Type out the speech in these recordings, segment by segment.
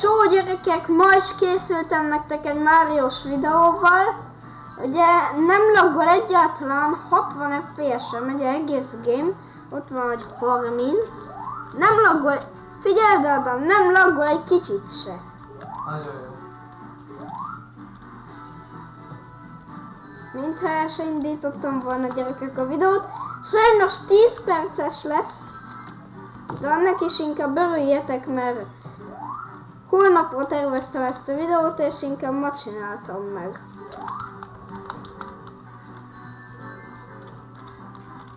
Csó gyerekek, ma is készültem nektek egy Máriós videóval. Ugye nem laggol egyáltalán, 60 FPS-en megy egész game. Ott van, hogy 30. Nem laggol, figyeld Adam, nem laggol egy kicsit se. Nagyon jó. Mintha el se indítottam volna gyerekek a videót. Sajnos 10 perces lesz. De annak is inkább örüljetek, mert holnapra terveztem ezt a videót, és inkább ma csináltam meg.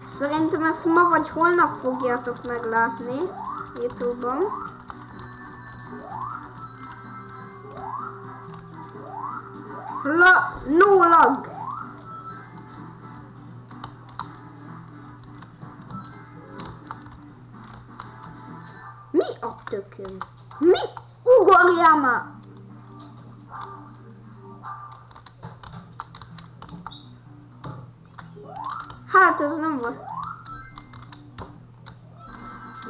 Szerintem ezt ma vagy holnap fogjátok meglátni Youtube-on. La no lag! Mi a tököm? Mi? Ugorjál már! Hát ez nem volt.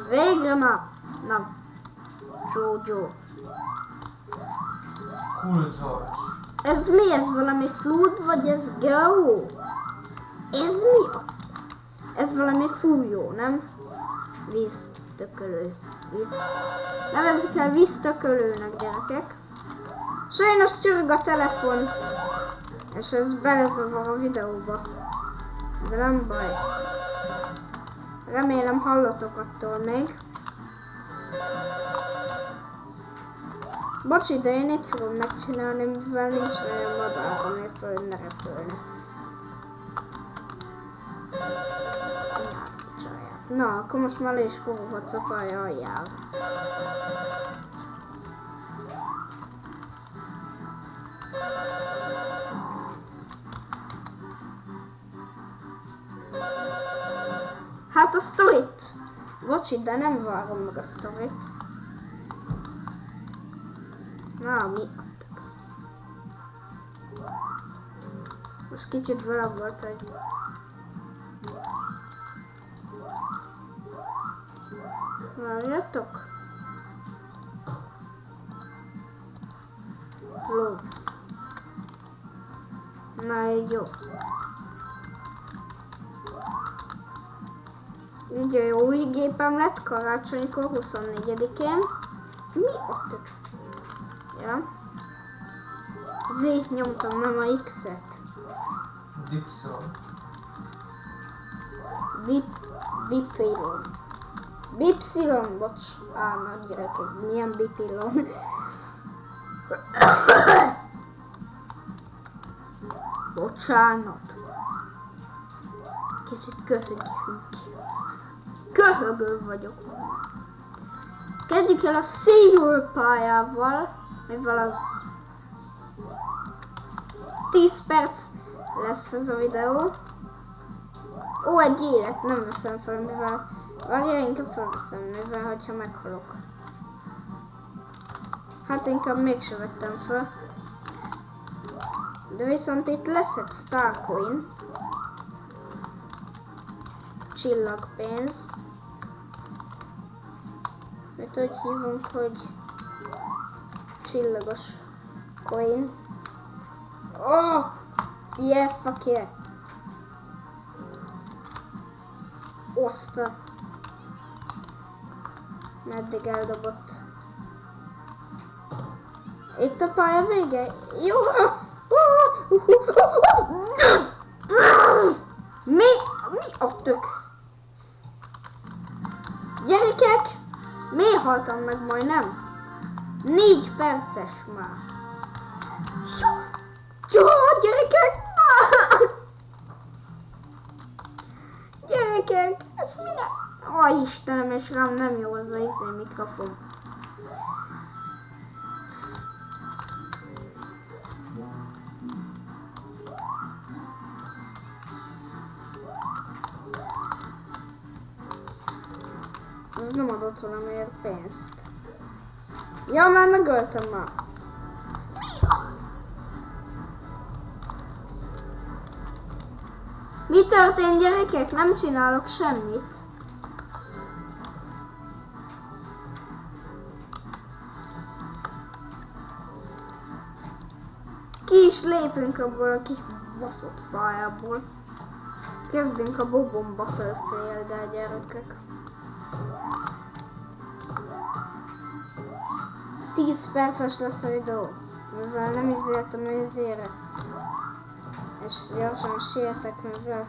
Végre már! Na, Jojo. Ez mi? Ez valami flood, vagy ez go? Ez mi? Ez valami fújó, nem? Víztökölő. Víz... Nevezzük el víztökölőnek, gyerekek. Sajnos csörög a telefon. És ez belezavar a videóba. De nem baj. Remélem hallotok attól még. Bocsi, de én itt fogom megcsinálni, mivel nincs olyan madár, ami föl ne repülne. Na, akkor most már le is koroghatsz a pálya aljával. Hát a sztorit! Bocsi, de nem várom meg a sztorit. Na, mi adtak? Most kicsit vele volt, hogy... Várjatok. Lov. Na, így jó. Így a jó új gépem lett karácsonykor 24-én. Mi a tök? Ja. Z-t nyomtam, nem a X-et. Dipson. Bip, bipilon. Bipsilon, bocs. Á, nagy gyerekek, milyen bipilon. Bocsánat. Kicsit köhögünk. Köhögő vagyok. Kezdjük el a senior pályával, mivel az 10 perc lesz ez a videó. Ó, egy élet, nem veszem fel, mivel... Várja, inkább felveszem, mivel, hogyha meghalok. Hát inkább mégsem vettem fel. De viszont itt lesz egy Starcoin. Csillagpénz. Mit úgy hívunk, hogy csillagos coin. Oh! Yeah, fuck yeah. Oszta. Meddig eldobott. Itt a pálya vége? Jó! Mi? Mi a tök? Gyerekek! Miért haltam meg majdnem? Négy perces már. Jó, gyerekek! Gyerekek, ez mi? Ó, Istenem, és rám nem jó az a izé mikrofon. Ez nem adott valamiért pénzt. Ja, már megöltem már. Mi történt gyerekek? Nem csinálok semmit. Ki is lépünk abból a kis baszott pályából. Kezdünk a Bobon Battlefield-el, gyerekek. 10 perces lesz a videó, mivel nem izéltem a izére. És gyorsan sietek, mivel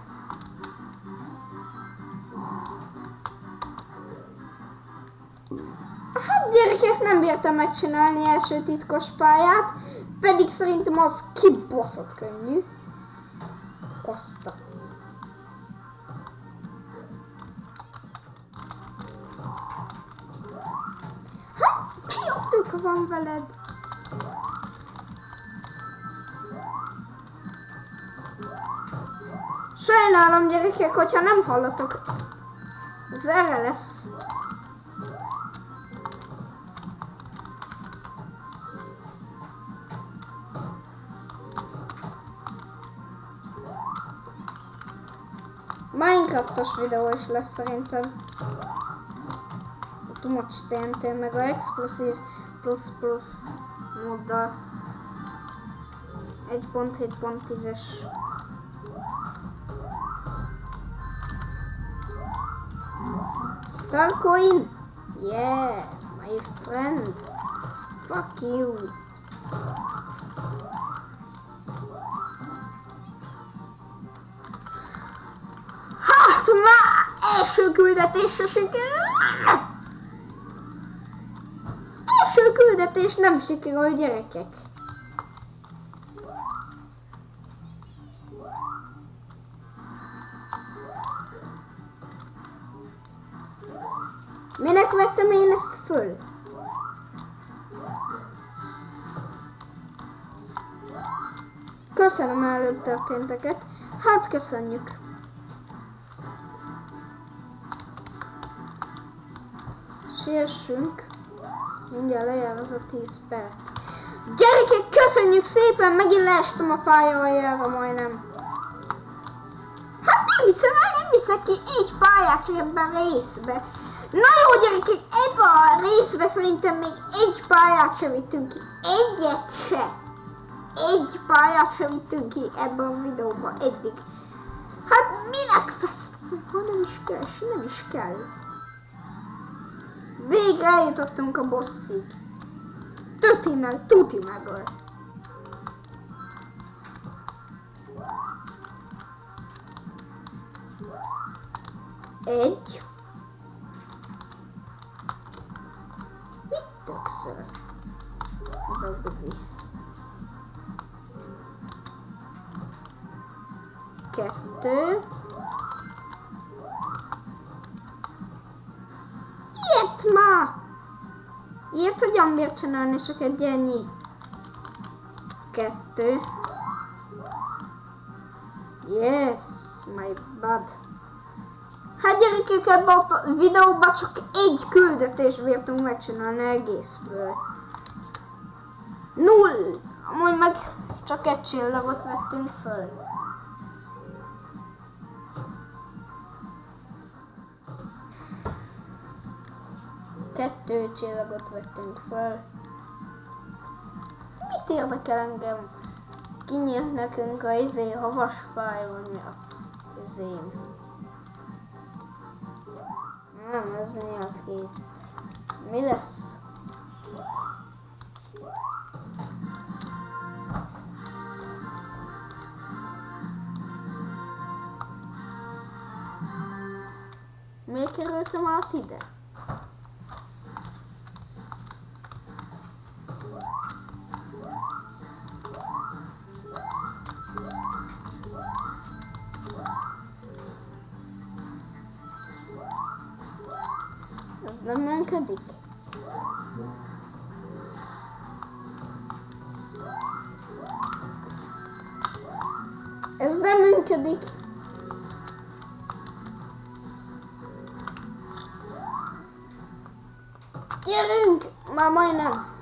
Hát gyerekek, nem bírtam megcsinálni első titkos pályát, pedig szerintem az kibaszott könnyű. Oszta. Hát, mi jótok van veled? Sajnálom gyerekek, hogyha nem hallatok. Ez erre lesz. Minecraftos videó is lesz szerintem. A Much TNT meg a Explosive Plus Plus móddal. 1.7.10-es. Starcoin? Yeah, my friend. Fuck you. Már első küldetésre sikerül. Első küldetés nem sikerül, gyerekek. Minek vettem én ezt föl? Köszönöm előtt történteket. Hát köszönjük. Siessünk. Mindjárt lejár az a 10 perc. Gyerekek, köszönjük szépen! Megint leestem a pályajára majdnem. Hát nem hiszem, nem viszek ki egy pályát ebben a részbe. Na jó gyerekek, ebben a részbe szerintem még egy pályát sem vittünk ki. Egyet se. Egy pályát sem vittünk ki ebben a videóban eddig. Hát minek feszed? Nem is kell, nem is kell. Végre eljutottunk a bosszig. Tuti meg, tuti meg. Egy. Ma! Ilyet hogyan bír csinálni csak egy ennyi? Kettő. Yes, my bad. Hát gyerekek, ebben a videóban csak egy küldetés bírtunk megcsinálni egészből. Null! Amúgy meg csak egy csillagot vettünk föl. Kettő csillagot vettünk föl. Mit érdekel engem? Kinyílt nekünk a izé havaspályonya. Izém. Nem, ez nyílt itt. Mi lesz? Miért kerültem át ide? Nem működik? Ez nem működik. Gyerünk! Már majdnem.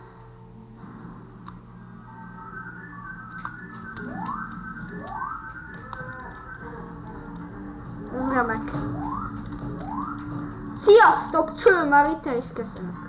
Sziasztok, cső, már itt is köszönök.